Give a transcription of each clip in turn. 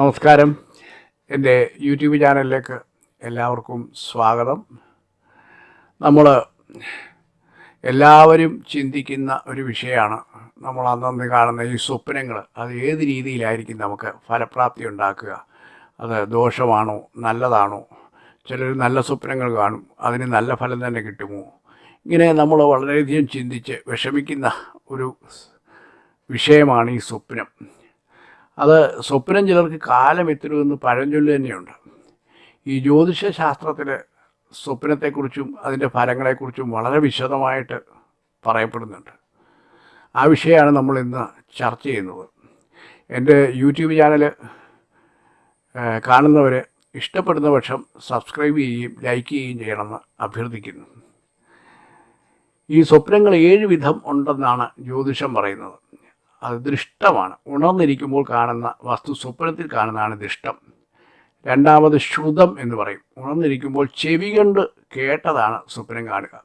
നമസ്കാരം. എന്റെ യൂട്യൂബ് ചാനലിലേക്ക് എല്ലാവർക്കും സ്വാഗതം. നമ്മൾ എല്ലാവരും ചിന്തിക്കുന്ന ഒരു വിഷയമാണ്. നമ്മൾ അന്നന്ന് കാണുന്ന ഈ സ്വപ്നങ്ങൾ അത് ഏത് രീതിയിലായിരിക്കും നമുക്ക് ഫലപ്രാപ്തി ഉണ്ടാക്കുക? അത് ദോഷമാണോ? നല്ലതാണോ? ചിലർ നല്ല സ്വപ്നങ്ങൾ കാണും അതിന് നല്ല ഫലം തന്നെ കിട്ടുമോ? ഇങ്ങനെ നമ്മൾ വളരെയധികം ചിന്തിച്ച് വിഷമിക്കുന്ന ഒരു വിഷയമാണ് ഈ സ്വപ്നം. അത് സ്വപ്നം ചിലർക്ക് കാലം എത്തരുമെന്ന് പഴഞ്ചൊല്ല് തന്നെയുണ്ട്. ഈ ജ്യോതിഷ ശാസ്ത്രത്തിൽ സ്വപ്നത്തെക്കുറിച്ചും അതിന്റെ ഫലങ്ങളെക്കുറിച്ചും വളരെ വിശദമായിട്ട് പറയപ്പെടുന്നുണ്ട്. ആ വിഷയമാണ് നമ്മൾ ഇന്ന് ചർച്ച ചെയ്യുന്നത്. എന്റെ യൂട്യൂബ് ചാനൽ കാണുന്നവർ ഇഷ്ടപ്പെടുന്ന പക്ഷം സബ്സ്ക്രൈബ് ചെയ്യുകയും ലൈക്ക് ചെയ്യുകയും ചെയ്യണമെന്ന് അഭ്യർത്ഥിക്കുന്നു. ഈ സ്വപ്നങ്ങൾ ഏഴ് വിധം ഉണ്ടെന്നാണ് ജ്യോതിഷം പറയുന്നത്. അത് ദൃഷ്ടമാണ് ഉണർന്നിരിക്കുമ്പോൾ കാണുന്ന വസ്തു സ്വപ്നത്തിൽ കാണുന്നതാണ് ദൃഷ്ടം രണ്ടാമത് ശ്രുതം എന്ന് പറയും. ഉണർന്നിരിക്കുമ്പോൾ ചെവി കണ്ട് കേട്ടതാണ് സ്വപ്നം കാണുക.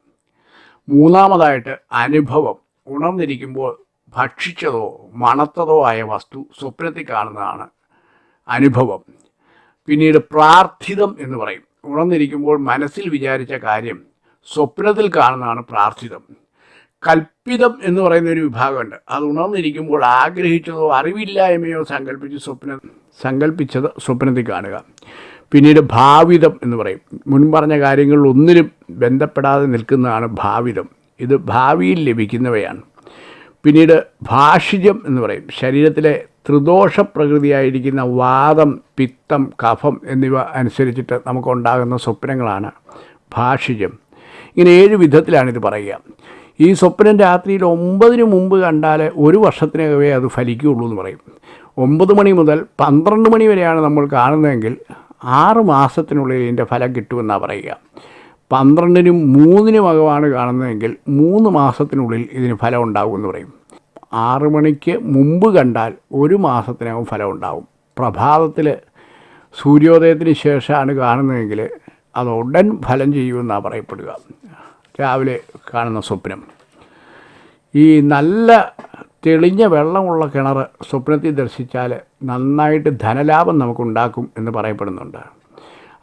മൂന്നാമതായിട്ട് അനുഭവം. ഉണർന്നിരിക്കുമ്പോൾ ഭക്ഷിച്ചതോ മണത്തതോ ആയ വസ്തു സ്വപ്നത്തിൽ കാണുന്നതാണ് അനുഭവം. പിന്നീട് പ്രാർത്ഥിതം എന്ന് പറയും. ഉണർന്നിരിക്കുമ്പോൾ മനസ്സിൽ വിചാരിച്ച കാര്യം സ്വപ്നത്തിൽ കാണുന്നതാണ് പ്രാർത്ഥിതം. കൽപ്പിതം എന്ന് പറയുന്ന ഒരു വിഭാഗമുണ്ട്. അത് ഉണർന്നിരിക്കുമ്പോൾ ആഗ്രഹിച്ചതോ അറിവില്ലായ്മയോ സങ്കല്പിച്ച് സ്വപ്ന സങ്കല്പിച്ചത് സ്വപ്നത്തിൽ കാണുക. പിന്നീട് ഭാവിതം എന്ന് പറയും. മുൻ പറഞ്ഞ കാര്യങ്ങളിൽ ഒന്നിനും ബന്ധപ്പെടാതെ നിൽക്കുന്നതാണ് ഭാവിതം. ഇത് ഭാവിയിൽ ലഭിക്കുന്നവയാണ്. പിന്നീട് ഭാഷിജം എന്ന് പറയും. ശരീരത്തിലെ ത്രിദോഷ പ്രകൃതിയായിരിക്കുന്ന വാദം പിത്തം കഫം എന്നിവ അനുസരിച്ചിട്ട് നമുക്കുണ്ടാകുന്ന സ്വപ്നങ്ങളാണ് ഭാഷിജം. ഇങ്ങനെ ഏഴ് വിധത്തിലാണിത് പറയുക. ഈ സ്വപ്നം രാത്രിയിൽ ഒമ്പതിന് മുമ്പ് കണ്ടാൽ ഒരു വർഷത്തിനകമേ അത് ഫലിക്കുകയുള്ളൂ എന്ന് പറയും. ഒമ്പത് മണി മുതൽ പന്ത്രണ്ട് മണി വരെയാണ് നമ്മൾ കാണുന്നതെങ്കിൽ ആറ് മാസത്തിനുള്ളിൽ ഇതിന്റെ ഫലം കിട്ടുമെന്നാണ് പറയുക. പന്ത്രണ്ടിനും മൂന്നിനും അകമാണ് കാണുന്നതെങ്കിൽ മൂന്ന് മാസത്തിനുള്ളിൽ ഇതിന് ഫലം ഉണ്ടാകുമെന്ന് പറയും. ആറ് മണിക്ക് മുമ്പ് കണ്ടാൽ ഒരു മാസത്തിനകം ഫലം ഉണ്ടാകും. പ്രഭാതത്തിൽ സൂര്യോദയത്തിന് ശേഷമാണ് കാണുന്നതെങ്കിൽ അത് ഉടൻ ഫലം ചെയ്യുമെന്നാണ് പറയപ്പെടുക. രാവിലെ കാണുന്ന സ്വപ്നം. ഈ നല്ല തെളിഞ്ഞ വെള്ളമുള്ള കിണർ സ്വപ്നത്തിൽ ദർശിച്ചാൽ നന്നായിട്ട് ധനലാഭം നമുക്കുണ്ടാക്കും എന്ന് പറയപ്പെടുന്നുണ്ട്.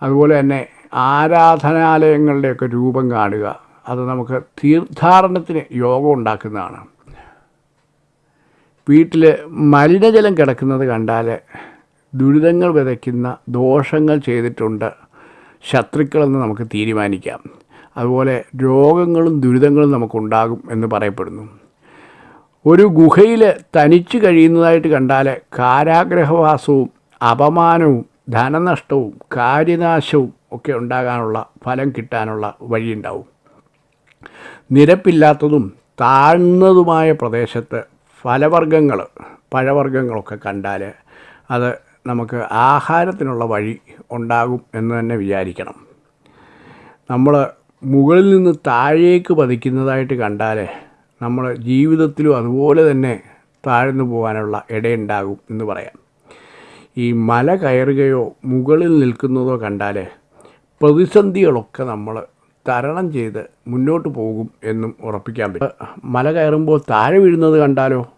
അതുപോലെ തന്നെ ആരാധനാലയങ്ങളുടെയൊക്കെ രൂപം കാണുക അത് നമുക്ക് തീർത്ഥാടനത്തിന് യോഗം ഉണ്ടാക്കുന്നതാണ്. വീട്ടിൽ മലിനജലം കിടക്കുന്നത് കണ്ടാൽ ദുരിതങ്ങൾ വിതയ്ക്കുന്ന ദോഷങ്ങൾ ചെയ്തിട്ടുണ്ട് ശത്രുക്കളെന്ന് നമുക്ക് തീരുമാനിക്കാം. അതുപോലെ രോഗങ്ങളും ദുരിതങ്ങളും നമുക്കുണ്ടാകും എന്ന് പറയപ്പെടുന്നു. ഒരു ഗുഹയിൽ തനിച്ച് കഴിയുന്നതായിട്ട് കണ്ടാൽ കാരാഗ്രഹവാസവും അപമാനവും ധനനഷ്ടവും കാര്യനാശവും ഒക്കെ ഉണ്ടാകാനുള്ള ഫലം കിട്ടാനുള്ള വഴിയുണ്ടാവും. നിരപ്പില്ലാത്തതും താഴ്ന്നതുമായ പ്രദേശത്ത് ഫലവർഗങ്ങൾ പഴവർഗങ്ങളൊക്കെ കണ്ടാൽ അത് നമുക്ക് ആഹാരത്തിനുള്ള വഴി ഉണ്ടാകും എന്ന് തന്നെ വിചാരിക്കണം. നമ്മൾ മുകളിൽ നിന്ന് താഴേക്ക് പതിക്കുന്നതായിട്ട് കണ്ടാൽ നമ്മൾ ജീവിതത്തിലും അതുപോലെ തന്നെ താഴ്ന്നു പോകാനുള്ള ഇടയുണ്ടാകും എന്ന് പറയാം. ഈ മല കയറുകയോ മുകളിൽ നിൽക്കുന്നതോ കണ്ടാൽ പ്രതിസന്ധികളൊക്കെ നമ്മൾ തരണം ചെയ്ത് മുന്നോട്ട് പോകും എന്നും ഉറപ്പിക്കാൻ പറ്റും. മല കയറുമ്പോൾ താഴെ വീഴുന്നത് കണ്ടാലോ?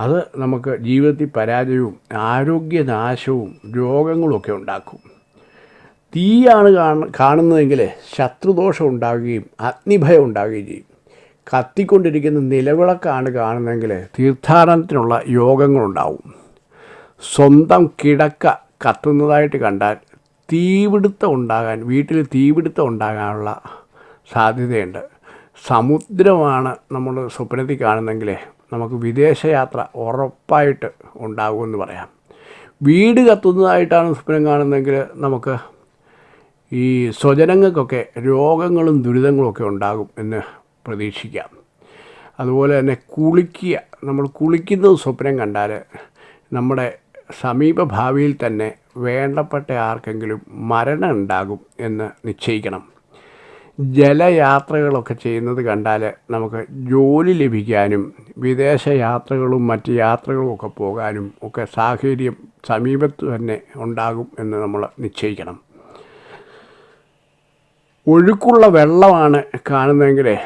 അത് നമുക്ക് ജീവിതത്തിൽ പരാജയവും ആരോഗ്യനാശവും രോഗങ്ങളൊക്കെ ഉണ്ടാക്കും. തീയാണ് കാണ കാണുന്നതെങ്കിൽ ശത്രുദോഷം ഉണ്ടാകുകയും അഗ്നിഭയം ഉണ്ടാകുകയും ചെയ്യും. കത്തിക്കൊണ്ടിരിക്കുന്ന നിലവിളക്കാണ് കാണുന്നതെങ്കിൽ തീർത്ഥാടനത്തിനുള്ള യോഗങ്ങളുണ്ടാവും. സ്വന്തം കിടക്ക കത്തുന്നതായിട്ട് കണ്ടാൽ തീപിടുത്തം ഉണ്ടാകാൻ വീട്ടിൽ തീപിടുത്തം ഉണ്ടാകാനുള്ള സാധ്യതയുണ്ട്. സമുദ്രമാണ് നമ്മൾ സ്വപ്നത്തിൽ കാണുന്നെങ്കിൽ നമുക്ക് വിദേശയാത്ര ഉറപ്പായിട്ട് ഉണ്ടാകുമെന്ന് പറയാം. വീട് കത്തുന്നതായിട്ടാണ് സ്വപ്നം കാണുന്നതെങ്കിൽ നമുക്ക് ഈ സ്വജനങ്ങൾക്കൊക്കെ രോഗങ്ങളും ദുരിതങ്ങളും ഒക്കെ ഉണ്ടാകും എന്ന് പ്രതീക്ഷിക്കാം. അതുപോലെ തന്നെ കുളിക്കുക നമ്മൾ കുളിക്കുന്നത് സ്വപ്നം കണ്ടാൽ നമ്മുടെ സമീപഭാവിയിൽ തന്നെ വേണ്ടപ്പെട്ട ആർക്കെങ്കിലും മരണം ഉണ്ടാകും എന്ന് നിശ്ചയിക്കണം. ജലയാത്രകളൊക്കെ ചെയ്യുന്നത് കണ്ടാൽ നമുക്ക് ജോലി ലഭിക്കാനും വിദേശ യാത്രകളും മറ്റ് യാത്രകളും ഒക്കെ പോകാനും ഒക്കെ സാഹചര്യം സമീപത്ത് തന്നെ ഉണ്ടാകും എന്ന് നമ്മൾ നിശ്ചയിക്കണം. ഒഴുക്കുള്ള വെള്ളമാണ് കാണുന്നതെങ്കിൽ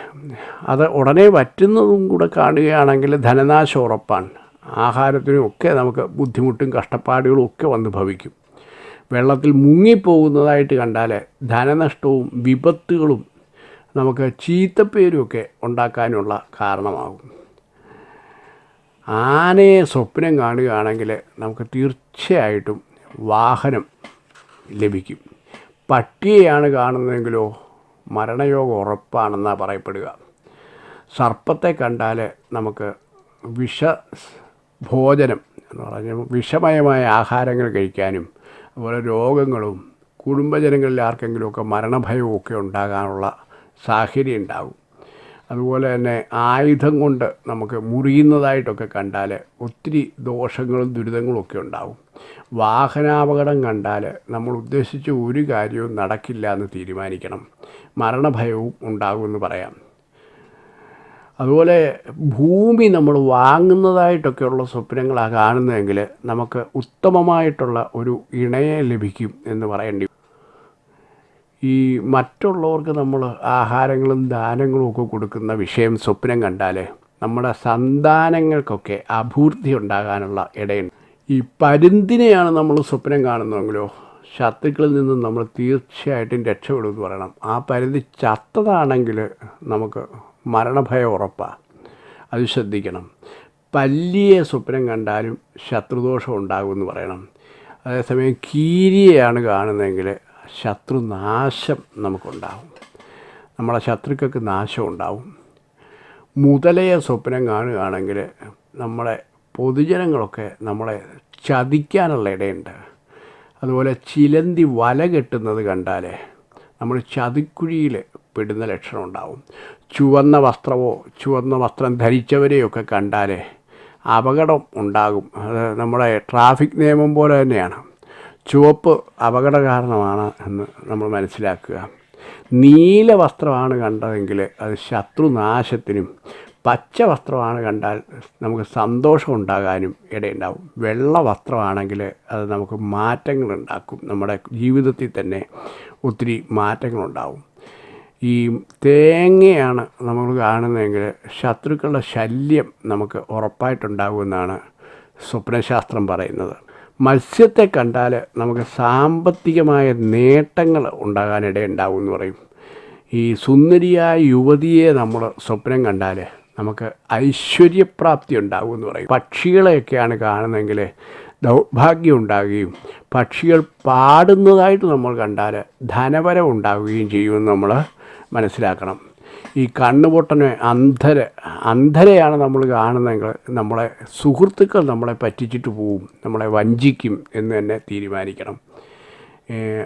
അത് ഉടനെ വറ്റുന്നതും കൂടെ കാണുകയാണെങ്കിൽ ധനനാശം ഉറപ്പാണ്. ആഹാരത്തിനും ഒക്കെ നമുക്ക് ബുദ്ധിമുട്ടും കഷ്ടപ്പാടുകളും ഒക്കെ വന്ന് ഭവിക്കും. വെള്ളത്തിൽ മുങ്ങിപ്പോകുന്നതായിട്ട് കണ്ടാൽ ധനനഷ്ടവും വിപത്തുകളും നമുക്ക് ചീത്തപ്പേരുമൊക്കെ ഉണ്ടാക്കാനുള്ള കാരണമാകും. ആനയെ സ്വപ്നം കാണുകയാണെങ്കിൽ നമുക്ക് തീർച്ചയായിട്ടും വാഹനം ലഭിക്കും. പട്ടിയെയാണ് കാണുന്നതെങ്കിലോ മരണയോഗം ഉറപ്പാണെന്നാണ് പറയപ്പെടുക. സർപ്പത്തെ കണ്ടാൽ നമുക്ക് വിഷ ഭോജനം എന്ന് പറഞ്ഞാൽ വിഷമയമായ ആഹാരങ്ങൾ കഴിക്കാനും അതുപോലെ രോഗങ്ങളും കുടുംബജനങ്ങളിൽ ആർക്കെങ്കിലുമൊക്കെ മരണഭയവും ഒക്കെ ഉണ്ടാകാനുള്ള സാഹചര്യം ഉണ്ടാകും. അതുപോലെ തന്നെ ആയുധം കൊണ്ട് നമുക്ക് മുറിയുന്നതായിട്ടൊക്കെ കണ്ടാൽ ഒത്തിരി ദോഷങ്ങളും ദുരിതങ്ങളും ഒക്കെ ഉണ്ടാവും വാഹനാപകടം കണ്ടാൽ നമ്മൾ ഉദ്ദേശിച്ച ഒരു കാര്യവും നടക്കില്ല എന്ന് തീരുമാനിക്കണം. മരണഭയവും ഉണ്ടാകുമെന്ന് പറയാം. അതുപോലെ ഭൂമി നമ്മൾ വാങ്ങുന്നതായിട്ടൊക്കെയുള്ള സ്വപ്നങ്ങളാണ് കാണുന്നതെങ്കിൽ നമുക്ക് ഉത്തമമായിട്ടുള്ള ഒരു ഇണയെ ലഭിക്കും എന്ന് പറയേണ്ടി ഈ മറ്റുള്ളവർക്ക് നമ്മൾ ആഹാരങ്ങളും ദാനങ്ങളും ഒക്കെ കൊടുക്കുന്ന വിഷയം സ്വപ്നം കണ്ടാൽ നമ്മുടെ സന്താനങ്ങൾക്കൊക്കെ അഭൂർത്തി ഉണ്ടാകാനുള്ള ഇടയുണ്ട്. ഈ പരുന്തിനെയാണ് നമ്മൾ സ്വപ്നം കാണുന്നതെങ്കിലോ ശത്രുക്കളിൽ നിന്നും നമ്മൾ തീർച്ചയായിട്ടും രക്ഷപ്പെടുമെന്ന് പറയണം. ആ പരുന്തി ചത്തതാണെങ്കിൽ നമുക്ക് മരണഭയം ഉറപ്പാണ് അത് ശ്രദ്ധിക്കണം. പല്ലിയെ സ്വപ്നം കണ്ടാലും ശത്രുദോഷം ഉണ്ടാകുമെന്ന് പറയണം. അതേസമയം കീരിയെയാണ് കാണുന്നതെങ്കിൽ ശത്രുനാശം നമുക്കുണ്ടാവും നമ്മളെ ശത്രുക്കൾക്ക് നാശം ഉണ്ടാവും മുതലയെ സ്വപ്നം കാണുകയാണെങ്കിൽ നമ്മളെ പൊതുജനങ്ങളൊക്കെ നമ്മളെ ചതിക്കാനുള്ള ഇടയുണ്ട്. അതുപോലെ ചിലന്തി വല കെട്ടുന്നത് കണ്ടാൽ നമ്മൾ ചതിക്കുഴിയിൽ പെടുന്ന ലക്ഷണം ഉണ്ടാവും. ചുവന്ന വസ്ത്രമോ ചുവന്ന വസ്ത്രം ധരിച്ചവരെയൊക്കെ കണ്ടാൽ അപകടം ഉണ്ടാകും. അത് നമ്മുടെ ട്രാഫിക് നിയമം പോലെ തന്നെയാണ്. ചുവപ്പ് അപകട കാരണമാണ് എന്ന് നമ്മൾ മനസ്സിലാക്കുക. നീല വസ്ത്രമാണ് കണ്ടതെങ്കിൽ അത് ശത്രുനാശത്തിനും പച്ച വസ്ത്രമാണ് കണ്ടാൽ നമുക്ക് സന്തോഷം ഉണ്ടാകാനും ഇടയുണ്ടാവും. വെള്ള വസ്ത്രമാണെങ്കിൽ അത് നമുക്ക് മാറ്റങ്ങളുണ്ടാക്കും. നമ്മുടെ ജീവിതത്തിൽ തന്നെ ഒത്തിരി മാറ്റങ്ങളുണ്ടാവും. ഈ തേങ്ങയാണ് നമ്മൾ കാണുന്നതെങ്കിൽ ശത്രുക്കളുടെ ശല്യം നമുക്ക് ഉറപ്പായിട്ടുണ്ടാകുമെന്നാണ് സ്വപ്നശാസ്ത്രം പറയുന്നത്. മത്സ്യത്തെ കണ്ടാൽ നമുക്ക് സാമ്പത്തികമായ നേട്ടങ്ങൾ ഉണ്ടാകാനിടയുണ്ടാവും എന്ന് പറയും. ഈ സുന്ദരിയായ യുവതിയെ നമ്മൾ സ്വപ്നം കണ്ടാൽ നമുക്ക് ഐശ്വര്യപ്രാപ്തി ഉണ്ടാകും എന്ന് പറയും. പക്ഷികളെയൊക്കെയാണ് കാണുന്നതെങ്കിൽ ദൗർഭാഗ്യം ഉണ്ടാകുകയും പക്ഷികൾ പാടുന്നതായിട്ട് നമ്മൾ കണ്ടാൽ ധനവരം ഉണ്ടാവുകയും ചെയ്യുമെന്ന് നമ്മൾ മനസ്സിലാക്കണം. ഈ കണ്ണുപൊട്ടനെ അന്ധര അന്ധരെയാണ് നമ്മൾ കാണുന്നതെങ്കിൽ നമ്മളെ സുഹൃത്തുക്കൾ നമ്മളെ പറ്റിച്ചിട്ട് പോവും നമ്മളെ വഞ്ചിക്കും എന്ന് തന്നെ തീരുമാനിക്കണം.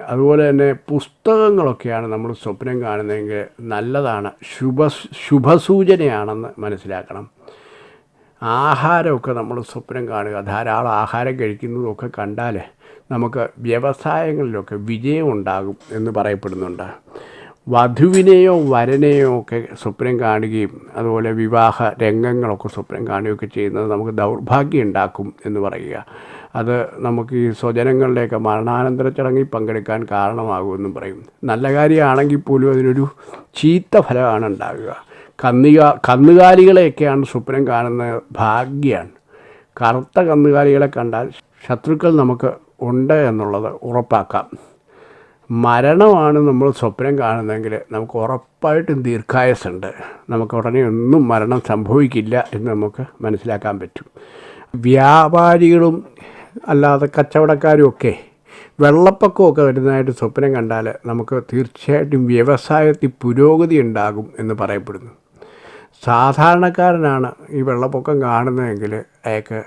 അതുപോലെ തന്നെ പുസ്തകങ്ങളൊക്കെയാണ് നമ്മൾ സ്വപ്നം കാണുന്നതെങ്കിൽ നല്ലതാണ്. ശുഭ ശുഭസൂചനയാണെന്ന് മനസ്സിലാക്കണം. ആഹാരമൊക്കെ നമ്മൾ സ്വപ്നം കാണുക. ധാരാളം ആഹാരം കഴിക്കുന്നതൊക്കെ കണ്ടാൽ നമുക്ക് വ്യവസായങ്ങളിലൊക്കെ വിജയം ഉണ്ടാകും എന്ന് പറയപ്പെടുന്നുണ്ട്. വധുവിനെയോ വരനെയോ ഒക്കെ സ്വപ്നം കാണുകയും അതുപോലെ വിവാഹ രംഗങ്ങളൊക്കെ സ്വപ്നം കാണുകയൊക്കെ ചെയ്യുന്നത് നമുക്ക് ദൗർഭാഗ്യം ഉണ്ടാക്കും എന്ന് പറയുക. അത് നമുക്ക് ഈ സ്വജനങ്ങളുടെയൊക്കെ മരണാനന്തര ചടങ്ങിൽ പങ്കെടുക്കാൻ കാരണമാകുമെന്നും പറയും. നല്ല കാര്യമാണെങ്കിൽ പോലും അതിനൊരു ചീത്ത ഫലമാണ് ഉണ്ടാകുക. കന്നുക കന്നുകാലികളെയൊക്കെയാണ് സ്വപ്നം കാണുന്ന ഭാഗ്യമാണ് കറുത്ത കന്നുകാലികളെ കണ്ടാൽ ശത്രുക്കൾ നമുക്ക് ഉണ്ട് എന്നുള്ളത് ഉറപ്പാക്കാം. മരണമാണ് നമ്മൾ സ്വപ്നം കാണുന്നതെങ്കിൽ നമുക്ക് ഉറപ്പായിട്ടും ദീർഘായസുണ്ട് നമുക്ക് ഉടനെ ഒന്നും മരണം സംഭവിക്കില്ല എന്ന് നമുക്ക് മനസ്സിലാക്കാൻ പറ്റും. വ്യാപാരികളും അല്ലാതെ കച്ചവടക്കാരും ഒക്കെ വെള്ളപ്പൊക്കമൊക്കെ വരുന്നതായിട്ട് സ്വപ്നം കണ്ടാൽ നമുക്ക് തീർച്ചയായിട്ടും വ്യവസായത്തിൽ പുരോഗതി ഉണ്ടാകും എന്ന് പറയപ്പെടുന്നു. സാധാരണക്കാരനാണ് ഈ വെള്ളപ്പൊക്കം കാണുന്നതെങ്കിൽ അയാൾക്ക്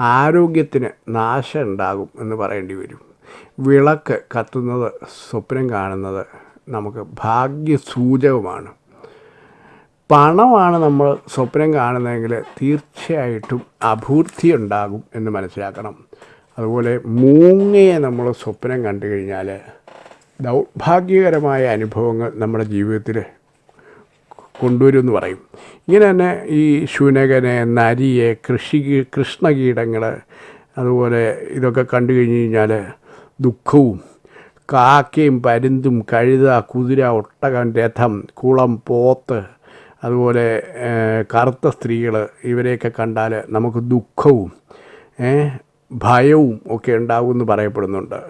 ആരോഗ്യത്തിന് നാശം ഉണ്ടാകും എന്ന് പറയേണ്ടി വരും. വിളക്ക് കത്തുന്നത് സ്വപ്നം കാണുന്നത് നമുക്ക് ഭാഗ്യസൂചകമാണ്. പണമാണ് നമ്മൾ സ്വപ്നം കാണുന്നതെങ്കിൽ തീർച്ചയായിട്ടും അഭൂർത്തി ഉണ്ടാകും എന്ന് മനസ്സിലാക്കണം. അതുപോലെ മൂങ്ങയെ നമ്മൾ സ്വപ്നം കണ്ടു കഴിഞ്ഞാൽ ദൗർഭാഗ്യകരമായ അനുഭവങ്ങൾ നമ്മുടെ ജീവിതത്തിൽ കൊണ്ടുവരും എന്ന് പറയും. ഇങ്ങനെ തന്നെ ഈ ശുനകനെ നരിയെ കൃഷി കൃഷ്ണകീടങ്ങൾ അതുപോലെ ഇതൊക്കെ കണ്ടു കഴിഞ്ഞ് കഴിഞ്ഞാൽ ദുഃഖവും കാക്കയും പരുന്തും കഴുത കുതിര ഒട്ടകം രഥം കുളം പോത്ത് അതുപോലെ കറുത്ത സ്ത്രീകൾ ഇവരെയൊക്കെ കണ്ടാൽ നമുക്ക് ദുഃഖവും ഭയവും ഒക്കെ ഉണ്ടാകുമെന്ന് പറയപ്പെടുന്നുണ്ട്.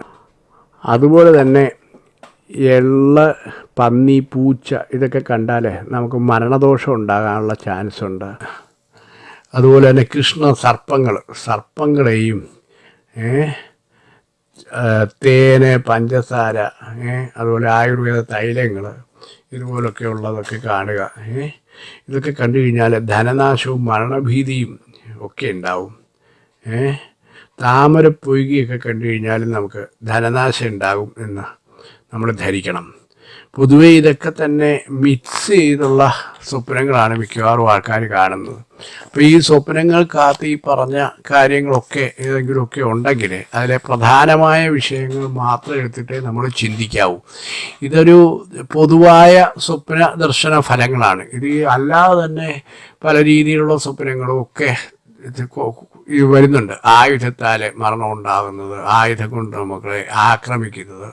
അതുപോലെ തന്നെ എള്ള പന്നി പൂച്ച ഇതൊക്കെ കണ്ടാൽ നമുക്ക് മരണദോഷം ഉണ്ടാകാനുള്ള ചാൻസ് ഉണ്ട്. അതുപോലെ തന്നെ കൃഷ്ണ സർപ്പങ്ങൾ സർപ്പങ്ങളെയും തേന് പഞ്ചസാര അതുപോലെ ആയുർവേദ തൈലങ്ങൾ ഇതുപോലൊക്കെ ഉള്ളതൊക്കെ കാണുക ഇതൊക്കെ കണ്ടു കഴിഞ്ഞാൽ ധനനാശവും മരണഭീതിയും ഒക്കെ ഉണ്ടാവും ഏ. താമര പൊയ്കിയൊക്കെ കണ്ടു കഴിഞ്ഞാലും നമുക്ക് ധനനാശം ഉണ്ടാകും എന്ന് നമ്മൾ ധരിക്കണം. പൊതുവെ ഇതൊക്കെ തന്നെ മിക്സ് ചെയ്തുള്ള സ്വപ്നങ്ങളാണ് മിക്കവാറും ആൾക്കാർ കാണുന്നത്. അപ്പോൾ ഈ സ്വപ്നങ്ങൾക്കകത്ത് ഈ പറഞ്ഞ കാര്യങ്ങളൊക്കെ ഏതെങ്കിലുമൊക്കെ ഉണ്ടെങ്കിൽ അതിലെ പ്രധാനമായ വിഷയങ്ങൾ മാത്രം എടുത്തിട്ടേ നമ്മൾ ചിന്തിക്കാവൂ. ഇതൊരു പൊതുവായ സ്വപ്ന ദർശന ഫലങ്ങളാണ്. ഇത് അല്ലാതെ തന്നെ പല രീതിയിലുള്ള സ്വപ്നങ്ങളും ഒക്കെ ഇത് വരുന്നുണ്ട് ആയുധത്താൽ മരണം ഉണ്ടാകുന്നത് ആയുധം കൊണ്ട് നമ്മളെ ആക്രമിക്കുന്നത്.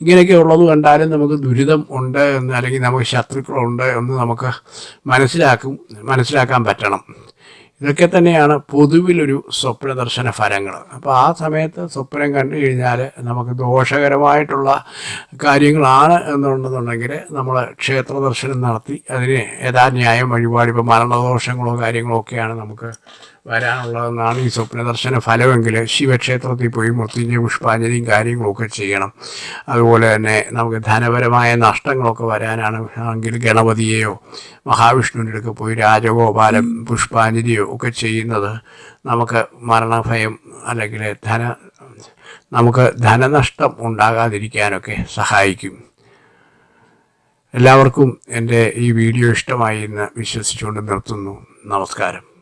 ഇങ്ങനെയൊക്കെ ഉള്ളത് കണ്ടാലും നമുക്ക് ദുരിതം ഉണ്ട് എന്ന് അല്ലെങ്കിൽ നമുക്ക് ശത്രുക്കളുണ്ട് എന്ന് നമുക്ക് മനസ്സിലാക്കും മനസ്സിലാക്കാൻ പറ്റണം. ഇതൊക്കെ തന്നെയാണ് പൊതുവിലൊരു സ്വപ്ന ദർശന ഫലങ്ങൾ. അപ്പോൾ ആ സമയത്ത് സ്വപ്നം കണ്ടു കഴിഞ്ഞാൽ നമുക്ക് ദോഷകരമായിട്ടുള്ള കാര്യങ്ങളാണ് എന്നുണ്ടെന്നുണ്ടെങ്കിൽ നമ്മൾ ക്ഷേത്ര ദർശനം നടത്തി അതിന് യഥാന്യായം വഴിപാട് ഇപ്പോൾ മരണദോഷങ്ങളോ കാര്യങ്ങളോ ഒക്കെയാണ് നമുക്ക് വരാനുള്ളതെന്നാണ് ഈ സ്വപ്ന ദർശന ഫലമെങ്കിൽ ശിവക്ഷേത്രത്തിൽ പോയി മൃത്യുഞ്ജയ പുഷ്പാഞ്ജലിയും കാര്യങ്ങളൊക്കെ ചെയ്യണം. അതുപോലെ തന്നെ നമുക്ക് ധനപരമായ നഷ്ടങ്ങളൊക്കെ വരാനാണ് എങ്കിൽ ഗണപതിയെയോ മഹാവിഷ്ണുവിന്റെ അടുക്ക് പോയി രാജഗോപാലം പുഷ്പാഞ്ജലിയോ ഒക്കെ ചെയ്യുന്നത് നമുക്ക് മരണഭയം അല്ലെങ്കിൽ ധന നമുക്ക് ധനനഷ്ടം ഉണ്ടാകാതിരിക്കാനൊക്കെ സഹായിക്കും. എല്ലാവർക്കും എന്റെ ഈ വീഡിയോ ഇഷ്ടമായി എന്ന് വിശ്വസിച്ചുകൊണ്ട് നിർത്തുന്നു. നമസ്കാരം.